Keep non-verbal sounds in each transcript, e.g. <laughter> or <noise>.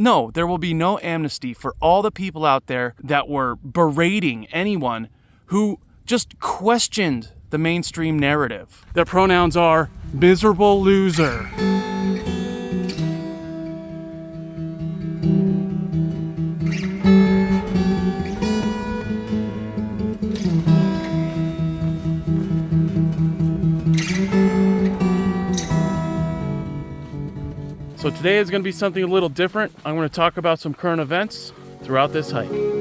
No, there will be no amnesty for all the people out there that were berating anyone who just questioned the mainstream narrative. Their pronouns are miserable loser. So today is going to be something a little different. I'm going to talk about some current events throughout this hike.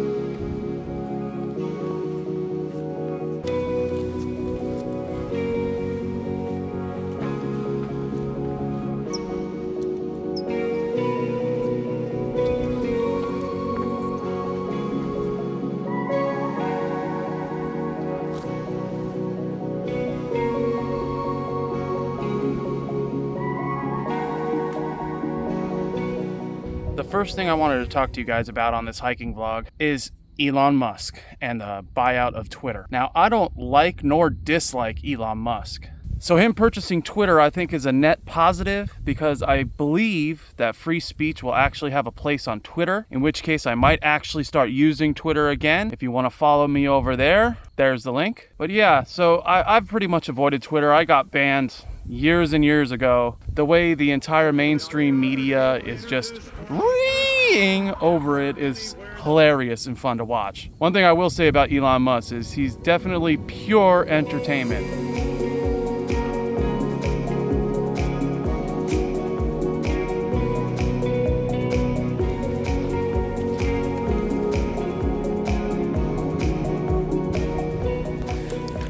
First thing I wanted to talk to you guys about on this hiking vlog is Elon Musk and the buyout of Twitter. Now, I don't like nor dislike Elon Musk. So him purchasing Twitter, I think, is a net positive because I believe that free speech will actually have a place on Twitter, in which case I might actually start using Twitter again. If you want to follow me over there, there's the link. But yeah, so I, I've pretty much avoided Twitter. I got banned years and years ago. The way the entire mainstream media is just reeing over it is hilarious and fun to watch. One thing I will say about Elon Musk is he's definitely pure entertainment.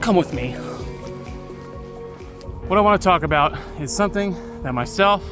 Come with me. What I want to talk about is something that myself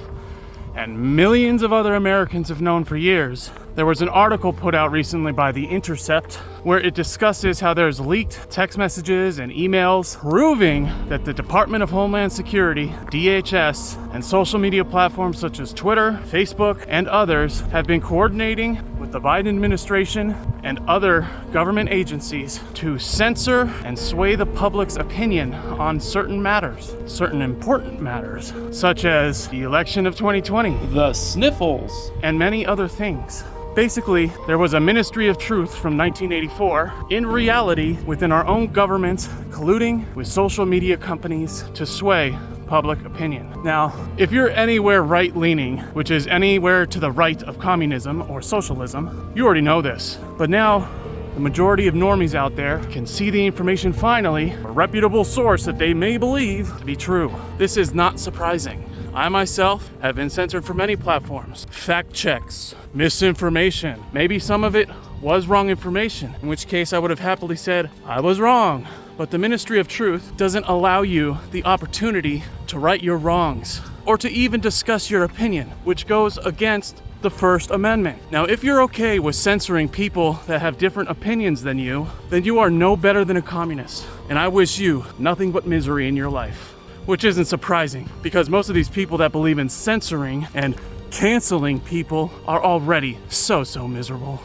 and millions of other Americans have known for years. There was an article put out recently by The Intercept where it discusses how there's leaked text messages and emails proving that the Department of Homeland Security, DHS, and social media platforms such as Twitter, Facebook, and others have been coordinating with the Biden administration and other government agencies to censor and sway the public's opinion on certain matters, certain important matters, such as the election of 2020, The sniffles. and many other things. Basically, there was a Ministry of Truth from 1984, in reality, within our own government, colluding with social media companies to sway public opinion. Now, if you're anywhere right leaning, which is anywhere to the right of communism or socialism, you already know this. But now, the majority of normies out there can see the information finally, a reputable source that they may believe to be true. This is not surprising. I myself have been censored from many platforms. Fact checks, misinformation. Maybe some of it was wrong information, in which case I would have happily said, I was wrong. But the Ministry of Truth doesn't allow you the opportunity to right your wrongs or to even discuss your opinion, which goes against the First Amendment. Now, if you're okay with censoring people that have different opinions than you, then you are no better than a communist. And I wish you nothing but misery in your life. Which isn't surprising, because most of these people that believe in censoring and canceling people are already so, so miserable.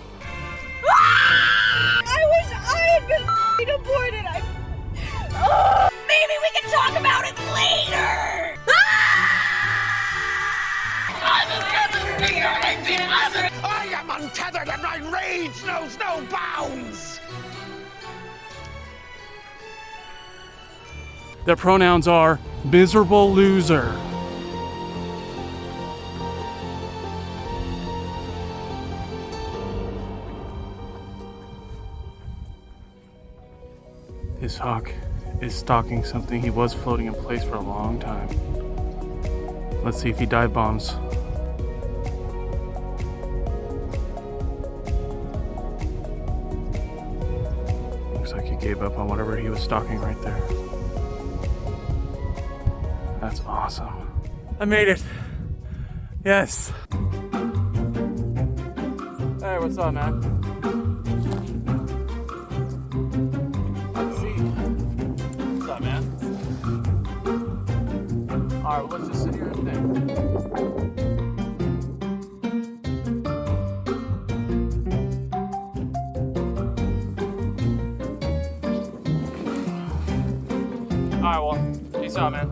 Ah! I wish I had been <laughs> aborted. I... Oh, maybe we can talk about it later. Ah! I am untethered and my rage knows no bounds! Their pronouns are miserable loser. His hawk is stalking something he was floating in place for a long time. Let's see if he dive bombs. Looks like he gave up on whatever he was stalking right there. That's awesome. I made it. Yes. Hey, what's up, man? Have a seat. What's up, man? All right, well, let's just sit here and think. All right, well, peace out, man.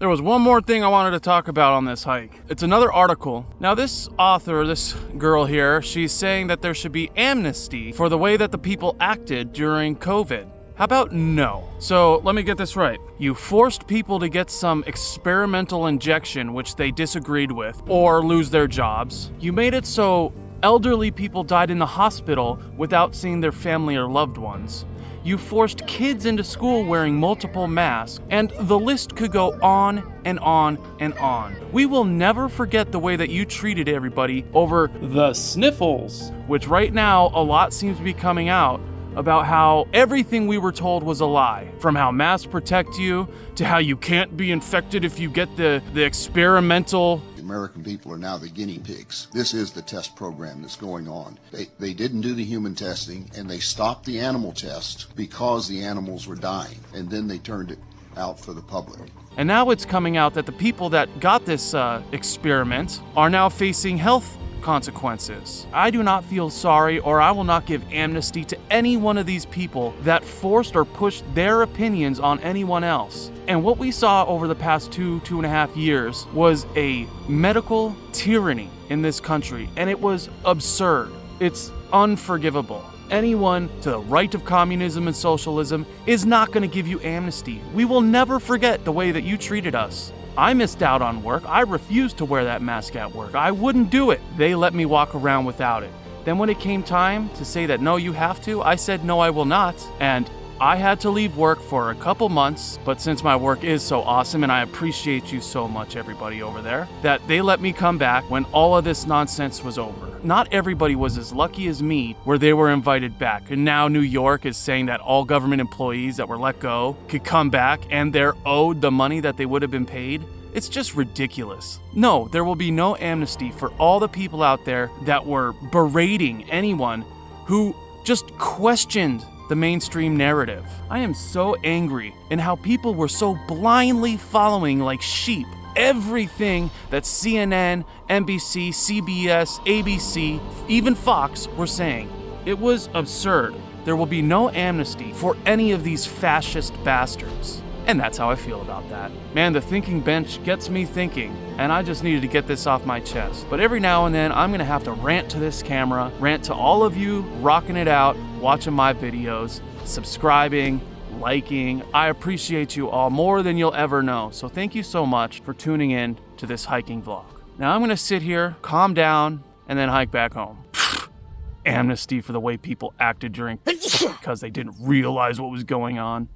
There was one more thing I wanted to talk about on this hike. It's another article. Now, this author, this girl here, she's saying that there should be amnesty for the way that the people acted during COVID. How about no? So let me get this right. You forced people to get some experimental injection which they disagreed with or lose their jobs. You made it so elderly people died in the hospital without seeing their family or loved ones. You forced kids into school wearing multiple masks, and the list could go on and on and on. We will never forget the way that you treated everybody over the sniffles, which right now a lot seems to be coming out about how everything we were told was a lie. From how masks protect you to how you can't be infected if you get the, the experimental American people are now the guinea pigs. This is the test program that's going on. They, they didn't do the human testing and they stopped the animal test because the animals were dying. And then they turned it out for the public. And now it's coming out that the people that got this uh, experiment are now facing health consequences. I do not feel sorry, or I will not give amnesty to any one of these people that forced or pushed their opinions on anyone else. And what we saw over the past two, two and a half years was a medical tyranny in this country, and it was absurd. It's unforgivable. Anyone to the right of communism and socialism is not going to give you amnesty. We will never forget the way that you treated us. I missed out on work. I refused to wear that mask at work. I wouldn't do it. They let me walk around without it. Then, when it came time to say that no, you have to, I said no, I will not. And I had to leave work for a couple months, but since my work is so awesome and I appreciate you so much, everybody over there, that they let me come back when all of this nonsense was over. Not everybody was as lucky as me where they were invited back. And now New York is saying that all government employees that were let go could come back and they're owed the money that they would have been paid. It's just ridiculous. No, there will be no amnesty for all the people out there that were berating anyone who just questioned the mainstream narrative. I am so angry in how people were so blindly following like sheep everything that CNN, NBC, CBS, ABC, even Fox were saying. It was absurd. There will be no amnesty for any of these fascist bastards. And that's how I feel about that. Man, the thinking bench gets me thinking, and I just needed to get this off my chest. But every now and then, I'm gonna have to rant to this camera, rant to all of you rocking it out, watching my videos, subscribing, liking. I appreciate you all more than you'll ever know. So thank you so much for tuning in to this hiking vlog. Now I'm gonna sit here, calm down, and then hike back home. <sighs> Amnesty for the way people acted during <laughs> because they didn't realize what was going on.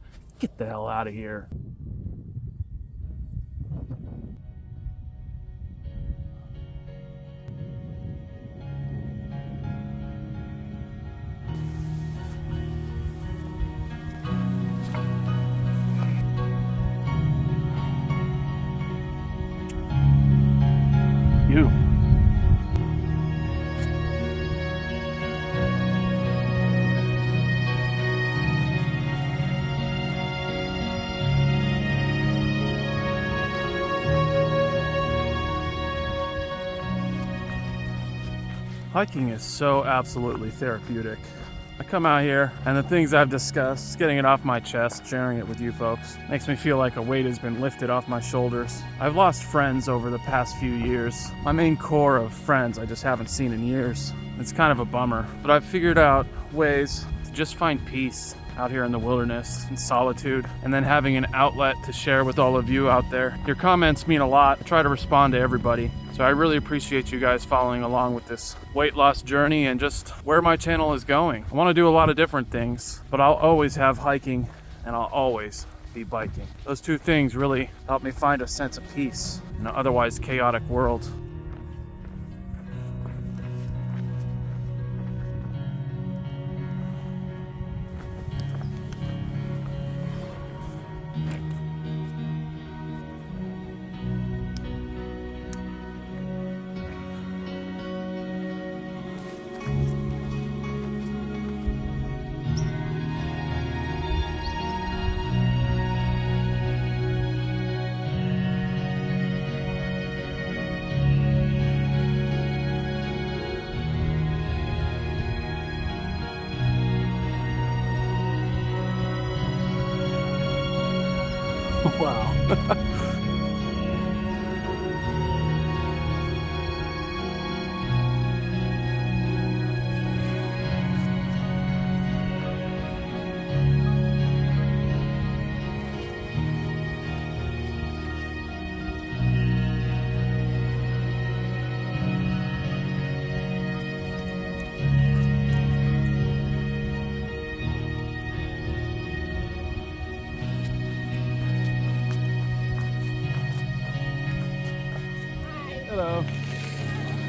Get the hell out of here. Hiking is so absolutely therapeutic. I come out here and the things I've discussed, getting it off my chest, sharing it with you folks, makes me feel like a weight has been lifted off my shoulders. I've lost friends over the past few years. My main core of friends I just haven't seen in years. It's kind of a bummer, but I've figured out ways to just find peace out here in the wilderness in solitude and then having an outlet to share with all of you out there. Your comments mean a lot. I try to respond to everybody. So I really appreciate you guys following along with this weight loss journey and just where my channel is going. I want to do a lot of different things, but I'll always have hiking and I'll always be biking. Those two things really help me find a sense of peace in an otherwise chaotic world. Wow. <laughs> Hello.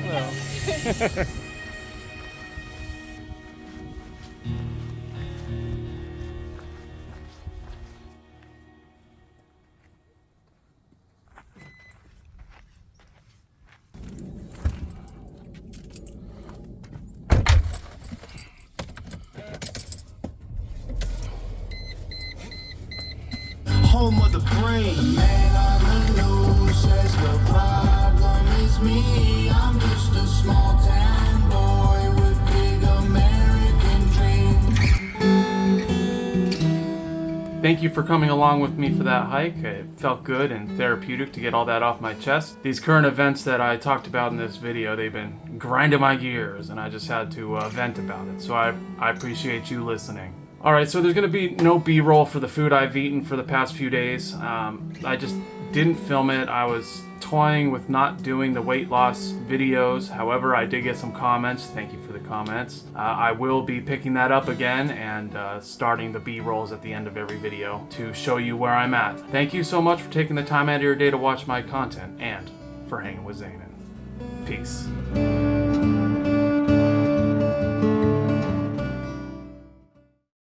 Hello. home of the on the Thank you for coming along with me for that hike. It felt good and therapeutic to get all that off my chest. These current events that I talked about in this video, they've been grinding my gears and I just had to uh, vent about it. So I, I appreciate you listening. Alright, so there's going to be no B-roll for the food I've eaten for the past few days. Um, I just didn't film it. I was toying with not doing the weight loss videos. However, I did get some comments. Thank you for the comments. Uh, I will be picking that up again and uh, starting the B-rolls at the end of every video to show you where I'm at. Thank you so much for taking the time out of your day to watch my content and for hanging with Zanin. Peace.